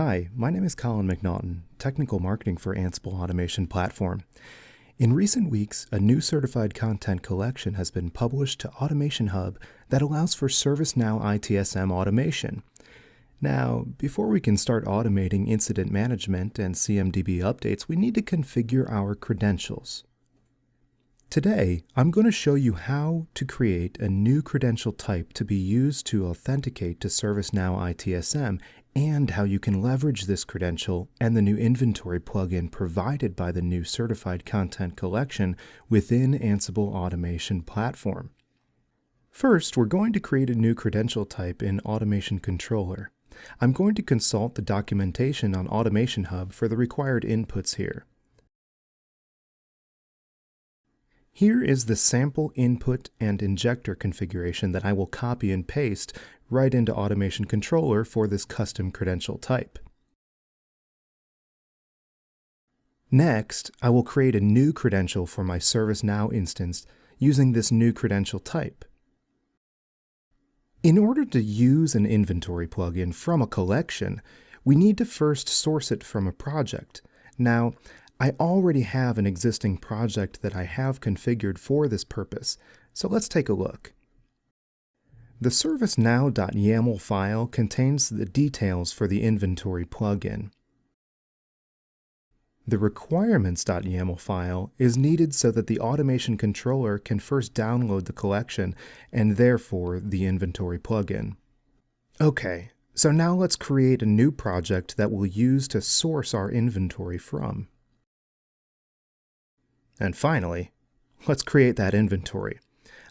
Hi, my name is Colin McNaughton, Technical Marketing for Ansible Automation Platform. In recent weeks, a new certified content collection has been published to Automation Hub that allows for ServiceNow ITSM automation. Now, before we can start automating incident management and CMDB updates, we need to configure our credentials. Today, I'm going to show you how to create a new credential type to be used to authenticate to ServiceNow ITSM and how you can leverage this credential and the new inventory plugin provided by the new Certified Content Collection within Ansible Automation Platform. First, we're going to create a new credential type in Automation Controller. I'm going to consult the documentation on Automation Hub for the required inputs here. Here is the sample input and injector configuration that I will copy and paste right into Automation Controller for this custom credential type. Next, I will create a new credential for my ServiceNow instance using this new credential type. In order to use an inventory plugin from a collection, we need to first source it from a project. Now, I already have an existing project that I have configured for this purpose, so let's take a look. The ServiceNow.yaml file contains the details for the inventory plugin. The requirements.yaml file is needed so that the automation controller can first download the collection and therefore the inventory plugin. Okay, so now let's create a new project that we'll use to source our inventory from. And finally, let's create that inventory.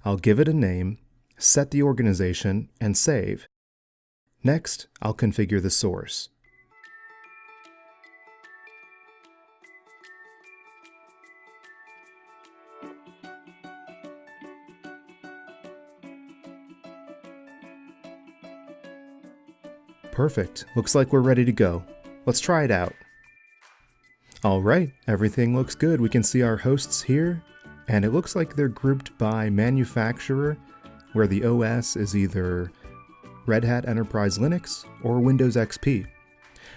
I'll give it a name, set the organization, and save. Next, I'll configure the source. Perfect. Looks like we're ready to go. Let's try it out. All right, everything looks good. We can see our hosts here, and it looks like they're grouped by manufacturer, where the OS is either Red Hat Enterprise Linux or Windows XP.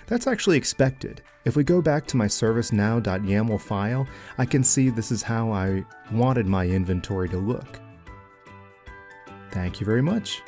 That's actually expected. If we go back to my servicenow.yaml file, I can see this is how I wanted my inventory to look. Thank you very much.